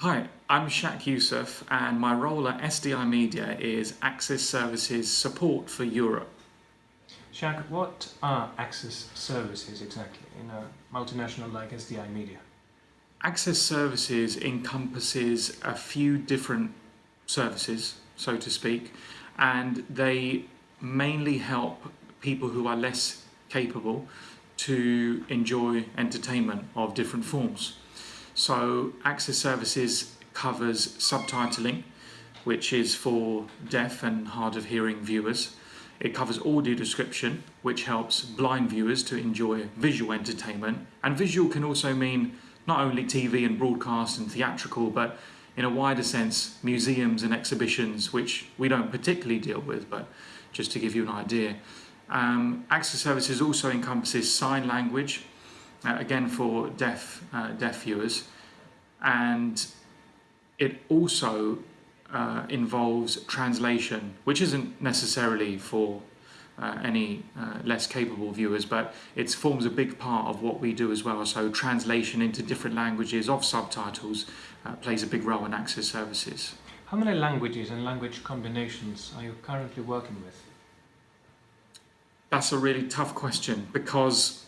Hi, I'm Shak Yousaf and my role at SDI Media is Access Services Support for Europe. Shak, what are access services exactly in a multinational like SDI Media? Access Services encompasses a few different services, so to speak, and they mainly help people who are less capable to enjoy entertainment of different forms. So Access Services covers subtitling, which is for deaf and hard of hearing viewers. It covers audio description, which helps blind viewers to enjoy visual entertainment. And visual can also mean not only TV and broadcast and theatrical, but in a wider sense, museums and exhibitions, which we don't particularly deal with, but just to give you an idea. Um, access services also encompasses sign language, uh, again for deaf, uh, deaf viewers, and it also uh, involves translation, which isn't necessarily for uh, any uh, less capable viewers, but it forms a big part of what we do as well. So translation into different languages of subtitles uh, plays a big role in access services. How many languages and language combinations are you currently working with? That's a really tough question because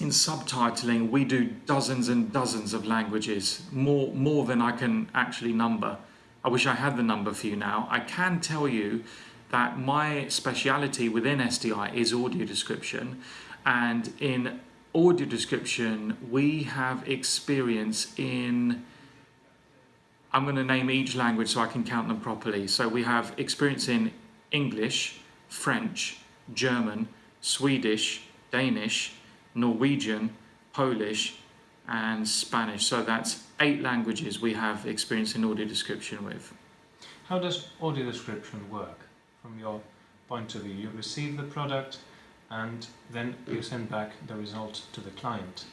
in subtitling we do dozens and dozens of languages, more, more than I can actually number. I wish I had the number for you now. I can tell you that my speciality within SDI is audio description and in audio description we have experience in I'm going to name each language so I can count them properly. So we have experience in English, French, German, Swedish, Danish, Norwegian, Polish and Spanish. So that's eight languages we have experience in audio description with. How does audio description work from your point of view? You receive the product and then you send back the result to the client.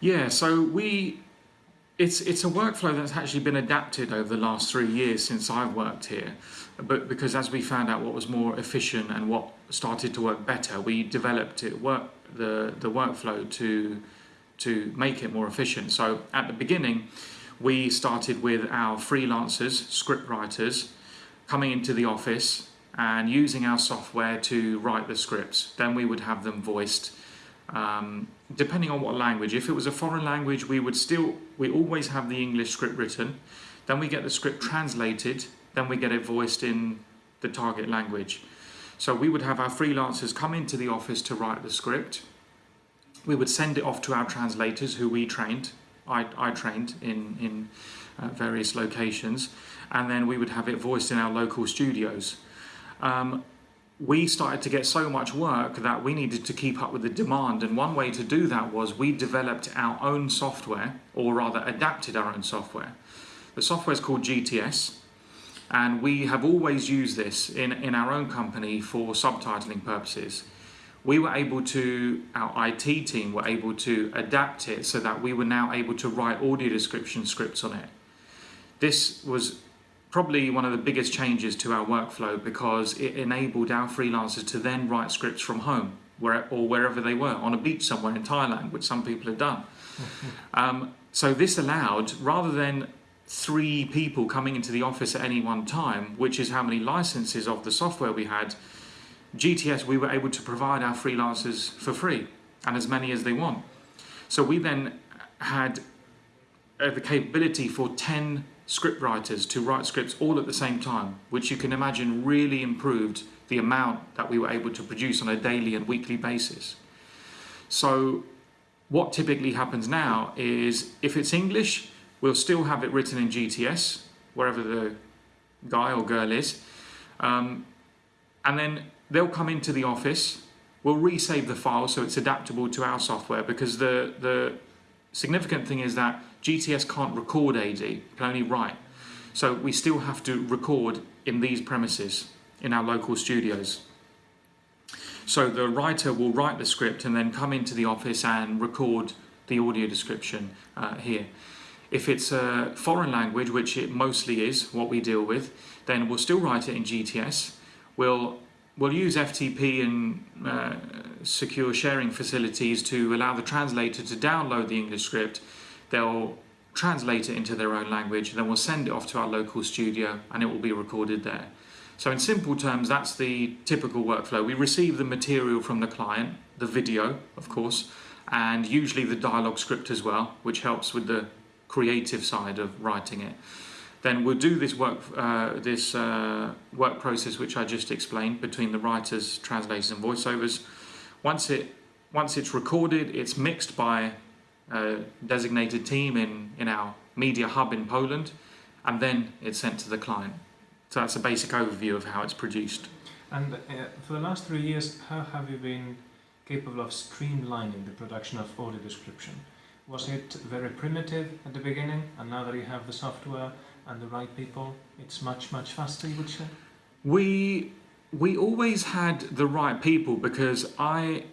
Yeah, so we it's it's a workflow that's actually been adapted over the last three years since I've worked here. But because as we found out what was more efficient and what started to work better, we developed it work the the workflow to to make it more efficient. So at the beginning, we started with our freelancers, script writers, coming into the office and using our software to write the scripts. Then we would have them voiced um, depending on what language. If it was a foreign language, we would still, we always have the English script written. Then we get the script translated. Then we get it voiced in the target language. So we would have our freelancers come into the office to write the script. We would send it off to our translators who we trained. I, I trained in, in uh, various locations. And then we would have it voiced in our local studios. Um, we started to get so much work that we needed to keep up with the demand and one way to do that was we developed our own software or rather adapted our own software. The software is called GTS and we have always used this in, in our own company for subtitling purposes. We were able to, our IT team were able to adapt it so that we were now able to write audio description scripts on it. This was probably one of the biggest changes to our workflow because it enabled our freelancers to then write scripts from home where, or wherever they were, on a beach somewhere in Thailand, which some people have done. um, so this allowed, rather than three people coming into the office at any one time, which is how many licenses of the software we had, GTS, we were able to provide our freelancers for free and as many as they want. So we then had uh, the capability for 10 script writers to write scripts all at the same time, which you can imagine really improved the amount that we were able to produce on a daily and weekly basis. So what typically happens now is if it's English, we'll still have it written in GTS, wherever the guy or girl is. Um, and then they'll come into the office, we'll resave the file so it's adaptable to our software because the, the significant thing is that GTS can't record AD, it can only write. So we still have to record in these premises, in our local studios. So the writer will write the script and then come into the office and record the audio description uh, here. If it's a foreign language, which it mostly is, what we deal with, then we'll still write it in GTS. We'll, we'll use FTP and uh, secure sharing facilities to allow the translator to download the English script They'll translate it into their own language, then we'll send it off to our local studio and it will be recorded there. So in simple terms, that's the typical workflow. We receive the material from the client, the video, of course, and usually the dialogue script as well, which helps with the creative side of writing it. Then we'll do this work, uh, this uh, work process which I just explained between the writers, translators, and voiceovers. Once it once it's recorded, it's mixed by a designated team in in our media hub in Poland, and then it's sent to the client. So that's a basic overview of how it's produced. And uh, for the last three years, how have you been capable of streamlining the production of audio description? Was it very primitive at the beginning, and now that you have the software and the right people, it's much, much faster, you would say? We we always had the right people because I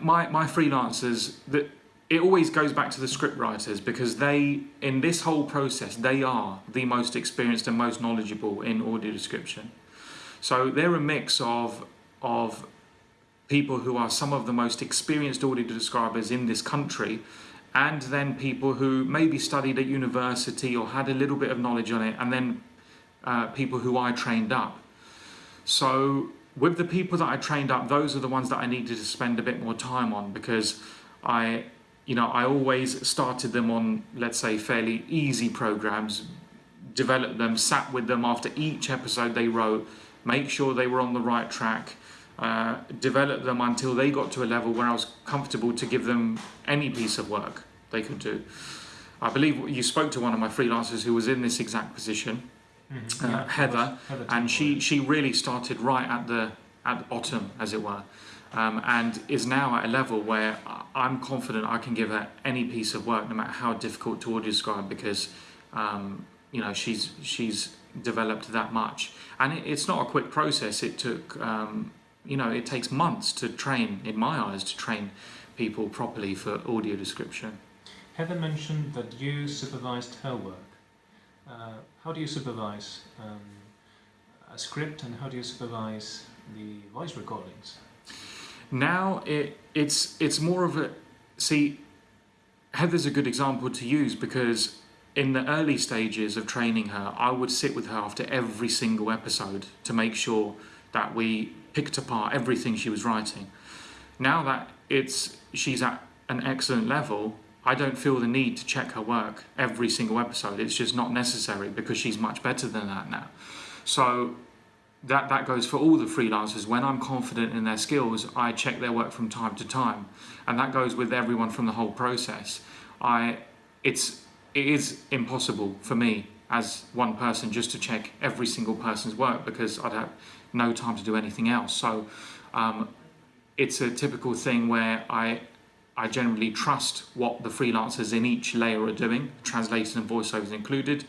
my my freelancers that it always goes back to the script writers because they in this whole process they are the most experienced and most knowledgeable in audio description. So they're a mix of of people who are some of the most experienced audio describers in this country and then people who maybe studied at university or had a little bit of knowledge on it and then uh, people who I trained up. So with the people that I trained up, those are the ones that I needed to spend a bit more time on because I, you know, I always started them on, let's say, fairly easy programs, developed them, sat with them after each episode they wrote, make sure they were on the right track, uh, develop them until they got to a level where I was comfortable to give them any piece of work they could do. I believe you spoke to one of my freelancers who was in this exact position, Mm-hmm. uh, Yeah, Heather, Heather and she she really started right at the at the bottom, as it were, um, and is now at a level where I'm confident I can give her any piece of work, no matter how difficult to audio describe, because um, you know she's she's developed that much, and it, it's not a quick process. It took um, you know it takes months to train, in my eyes, to train people properly for audio description. Heather mentioned that you supervised her work. Uh, how do you supervise um, a script and how do you supervise the voice recordings? Now it it's it's more of a see Heather's a good example to use because in the early stages of training her, I would sit with her after every single episode to make sure that we picked apart everything she was writing. Now that it's she's at an excellent level, I don't feel the need to check her work every single episode. It's just not necessary because she's much better than that now. So that that goes for all the freelancers. When I'm confident in their skills, I check their work from time to time, and that goes with everyone from the whole process. I it's it is impossible for me as one person just to check every single person's work because I'd have no time to do anything else. So um, it's a typical thing where I I generally trust what the freelancers in each layer are doing, translators and voiceovers included.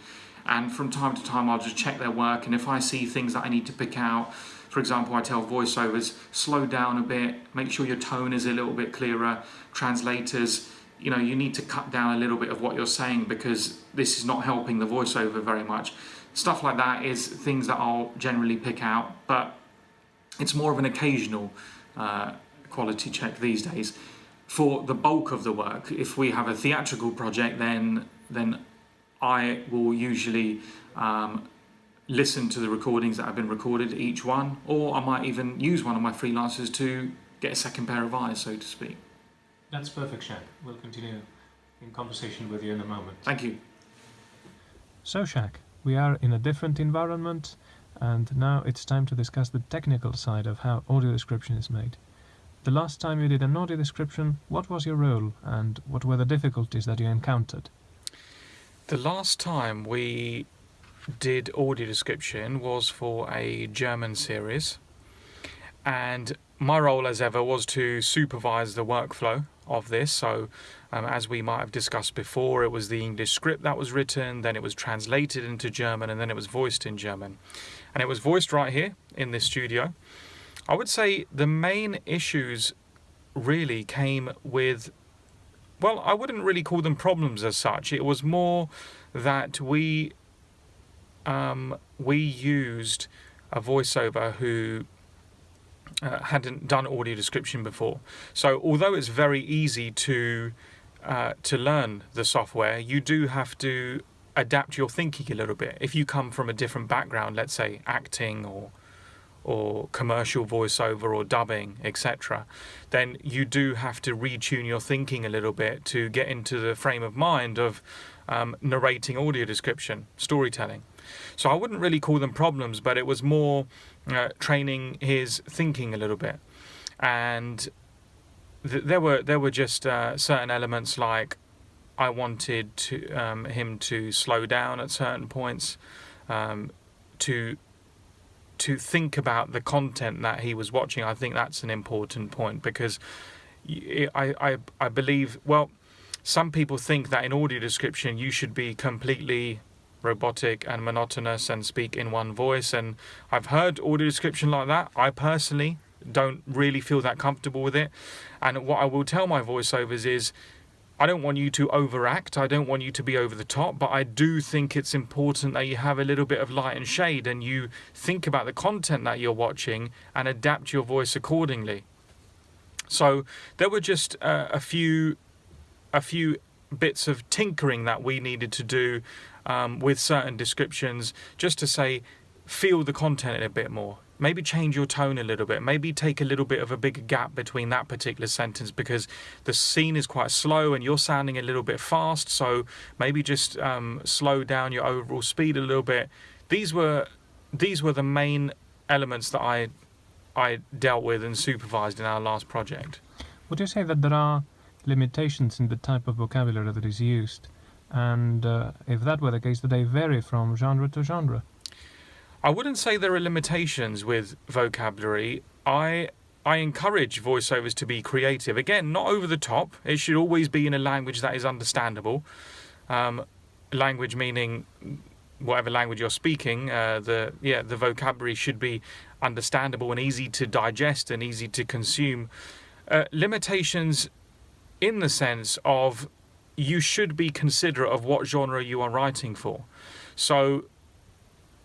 And from time to time, I'll just check their work. And if I see things that I need to pick out, for example, I tell voiceovers, slow down a bit, make sure your tone is a little bit clearer. Translators, you know, you need to cut down a little bit of what you're saying because this is not helping the voiceover very much. Stuff like that is things that I'll generally pick out, but it's more of an occasional uh, quality check these days for the bulk of the work, if we have a theatrical project, then then I will usually um, listen to the recordings that have been recorded, each one, or I might even use one of my freelancers to get a second pair of eyes, so to speak. That's perfect, Shak. We'll continue in conversation with you in a moment. Thank you. So, Shak, we are in a different environment, and now it's time to discuss the technical side of how audio description is made. The last time you did an audio description, what was your role and what were the difficulties that you encountered? The last time we did audio description was for a German series, and my role, as ever, was to supervise the workflow of this. So, um, as we might have discussed before, it was the English script that was written, then it was translated into German, and then it was voiced in German. And it was voiced right here in this studio. I would say the main issues really came with well, I wouldn't really call them problems as such. It was more that we um, we used a voiceover who uh, hadn't done audio description before. So although it's very easy to uh, to learn the software, you do have to adapt your thinking a little bit. If you come from a different background, let's say acting or or commercial voiceover or dubbing, etc., then you do have to retune your thinking a little bit to get into the frame of mind of um, narrating audio description, storytelling. So I wouldn't really call them problems, but it was more uh, training his thinking a little bit, and th- there were there were just uh, certain elements like I wanted to um, him to slow down at certain points, um, to to think about the content that he was watching. I think that's an important point because I I I believe well, some people think that in audio description you should be completely robotic and monotonous and speak in one voice and I've heard audio description like that. I personally don't really feel that comfortable with it. And what I will tell my voiceovers is I don't want you to overact. I don't want you to be over the top, but I do think it's important that you have a little bit of light and shade and you think about the content that you're watching and adapt your voice accordingly. So there were just uh, a few a few bits of tinkering that we needed to do um, with certain descriptions just to say feel the content a bit more maybe change your tone a little bit maybe take a little bit of a bigger gap between that particular sentence because the scene is quite slow and you're sounding a little bit fast. So maybe just um, slow down your overall speed a little bit. These were these were the main elements that i i dealt with and supervised in our last project. Would you say that there are limitations in the type of vocabulary that is used? And uh, if that were the case, do they vary from genre to genre? I wouldn't say there are limitations with vocabulary. I I encourage voiceovers to be creative. Again, not over the top. It should always be in a language that is understandable. Um, language meaning whatever language you're speaking. Uh, the yeah, the vocabulary should be understandable and easy to digest and easy to consume. Uh, limitations, in the sense of you should be considerate of what genre you are writing for. So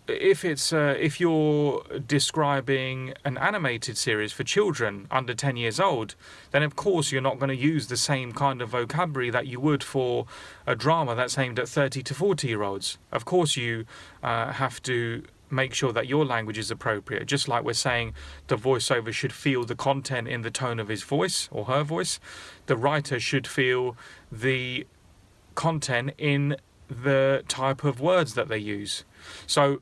if it's uh, if you're describing an animated series for children under 10 years old then of course you're not going to use the same kind of vocabulary that you would for a drama that's aimed at 30 to 40 year olds. Of course you uh, have to make sure that your language is appropriate. Just like we're saying the voiceover should feel the content in the tone of his voice or her voice. The writer should feel the content in the type of words that they use. So,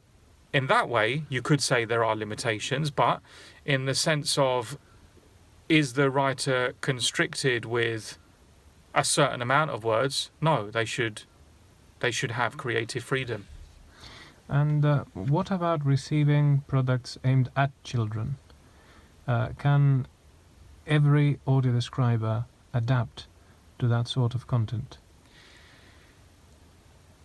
in that way, you could say there are limitations, but in the sense of is the writer constricted with a certain amount of words? No, they should they should have creative freedom. And uh, what about receiving products aimed at children? Uh, can every audio describer adapt to that sort of content?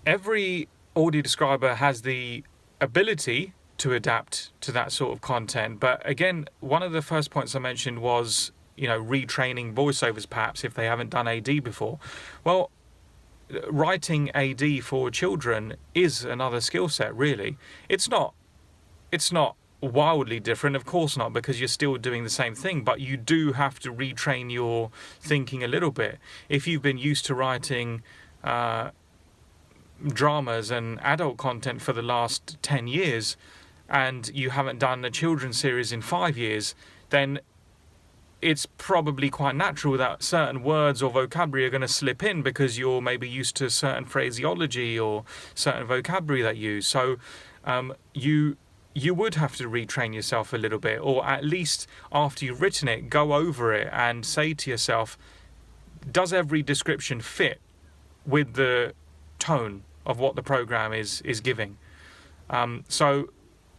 Every audio describer has the ability to adapt to that sort of content. But again, one of the first points I mentioned was, you know, retraining voiceovers perhaps if they haven't done AD before. Well, writing AD for children is another skill set, really. It's not it's not wildly different, of course not, because you're still doing the same thing, but you do have to retrain your thinking a little bit. If you've been used to writing uh, dramas and adult content for the last 10 years and you haven't done a children's series in five years, then it's probably quite natural that certain words or vocabulary are going to slip in because you're maybe used to certain phraseology or certain vocabulary that you use. So um, you you would have to retrain yourself a little bit, or at least after you've written it, go over it and say to yourself, does every description fit with the tone of what the program is is giving? Um, so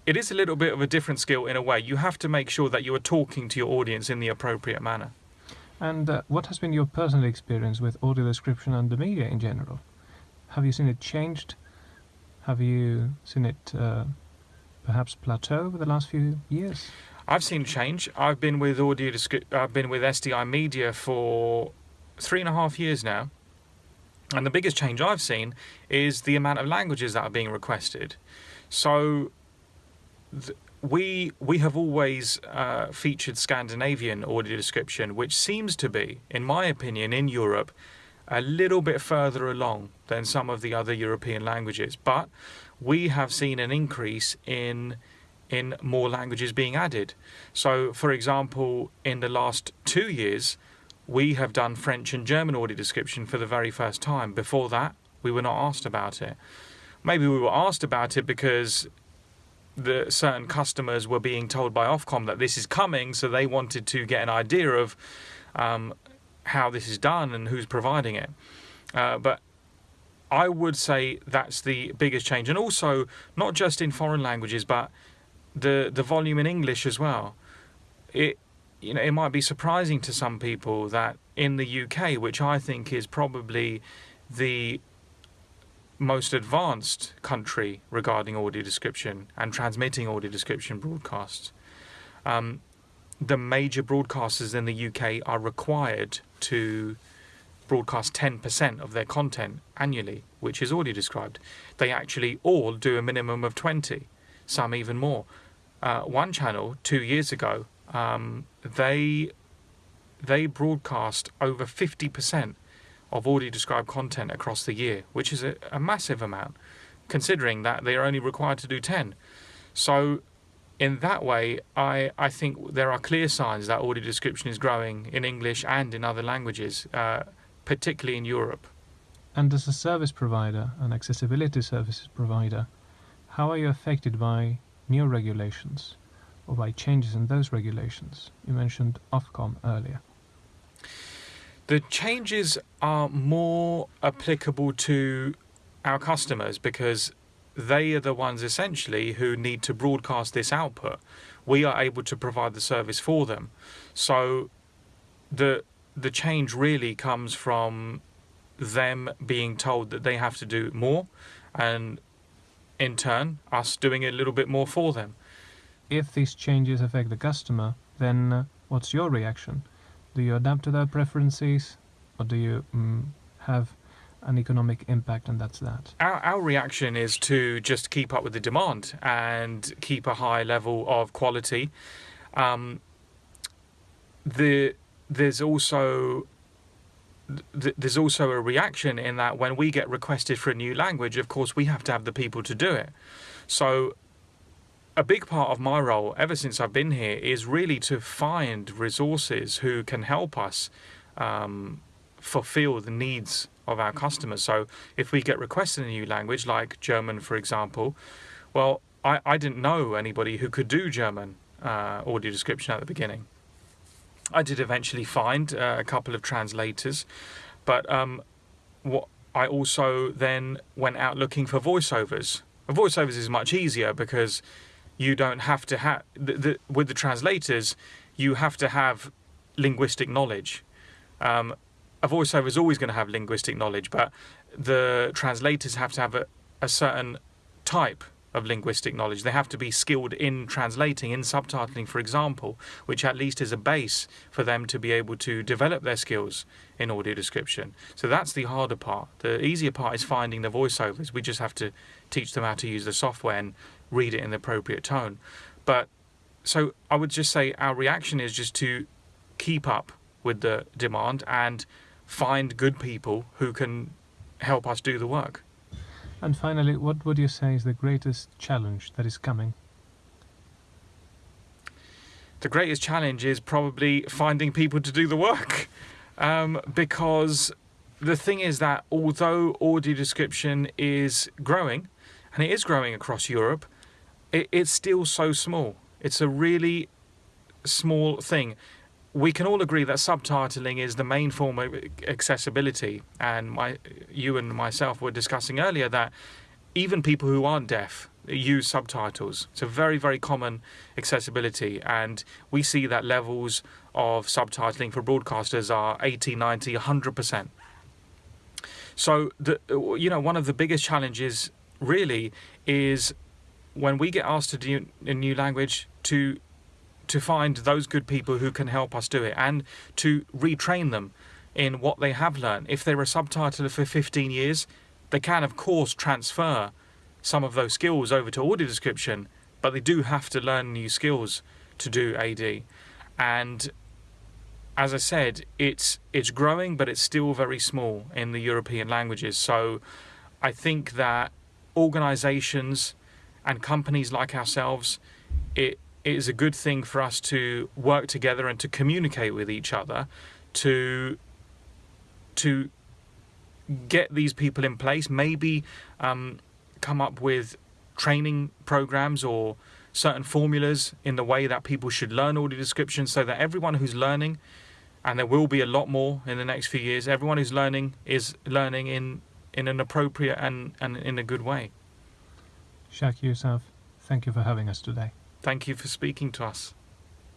it is a little bit of a different skill in a way. You have to make sure that you are talking to your audience in the appropriate manner. And uh, what has been your personal experience with audio description and the media in general? Have you seen it changed? Have you seen it uh, perhaps plateau over the last few years? I've seen change. I've been with audio. I've been with SDI Media for three and a half years now, and the biggest change I've seen is the amount of languages that are being requested. So. We we have always uh, featured Scandinavian audio description, which seems to be, in my opinion, in Europe, a little bit further along than some of the other European languages, but we have seen an increase in in more languages being added. So, for example, in the last two years, we have done French and German audio description for the very first time. Before that, we were not asked about it. Maybe we were asked about it because the certain customers were being told by Ofcom that this is coming, so they wanted to get an idea of um, how this is done and who's providing it. Uh, but I would say that's the biggest change, and also not just in foreign languages, but the the volume in English as well. It you know it might be surprising to some people that in the UK, which I think is probably the most advanced country regarding audio description and transmitting audio description broadcasts. Um, the major broadcasters in the UK are required to broadcast 10% of their content annually, which is audio described. They actually all do a minimum of 20, some even more. Uh, one channel two years ago, um, they they broadcast over 50% of audio described content across the year, which is a, a massive amount, considering that they are only required to do 10. So, in that way, I, I think there are clear signs that audio description is growing in English and in other languages, uh, particularly in Europe. And as a service provider, an accessibility services provider, how are you affected by new regulations or by changes in those regulations? You mentioned Ofcom earlier. The changes are more applicable to our customers because they are the ones essentially who need to broadcast this output. We are able to provide the service for them. So the the change really comes from them being told that they have to do more and in turn us doing a little bit more for them. If these changes affect the customer, then uh, what's your reaction? do you adapt to their preferences or do you mm, have an economic impact and that's that our, our reaction is to just keep up with the demand and keep a high level of quality um, the there's also there's also a reaction in that when we get requested for a new language, of course, we have to have the people to do it. So a big part of my role ever since I've been here is really to find resources who can help us um, fulfill the needs of our customers. So if we get requested a new language, like German, for example, well, I, I didn't know anybody who could do German uh, audio description at the beginning. I did eventually find uh, a couple of translators, but um, what I also then went out looking for voiceovers. Voiceovers is much easier because you don't have to have with the translators you have to have linguistic knowledge um, a voiceover is always going to have linguistic knowledge but the translators have to have a, a certain type of linguistic knowledge. They have to be skilled in translating, in subtitling, for example, which at least is a base for them to be able to develop their skills in audio description. So that's the harder part. The easier part is finding the voiceovers. We just have to teach them how to use the software and read it in the appropriate tone. But so I would just say our reaction is just to keep up with the demand and find good people who can help us do the work. And finally, what would you say is the greatest challenge that is coming? The greatest challenge is probably finding people to do the work. Um, because the thing is that although audio description is growing, and it is growing across Europe, it, it's still so small. It's a really small thing. We can all agree that subtitling is the main form of accessibility, and my, you and myself were discussing earlier that even people who aren't deaf use subtitles. It's a very, very common accessibility, and we see that levels of subtitling for broadcasters are 80, 90, 100%. So, the, you know, one of the biggest challenges really is when we get asked to do a new language to to find those good people who can help us do it and to retrain them in what they have learned. If they're a subtitler for 15 years, they can of course transfer some of those skills over to audio description, but they do have to learn new skills to do AD. And as I said, it's it's growing, but it's still very small in the European languages. So I think that organizations and companies like ourselves, it, it is a good thing for us to work together and to communicate with each other to to get these people in place maybe um, come up with training programs or certain formulas in the way that people should learn audio description so that everyone who's learning and there will be a lot more in the next few years everyone who's learning is learning in in an appropriate and, and in a good way Shak Yousaf, thank you for having us today. thank you for speaking to us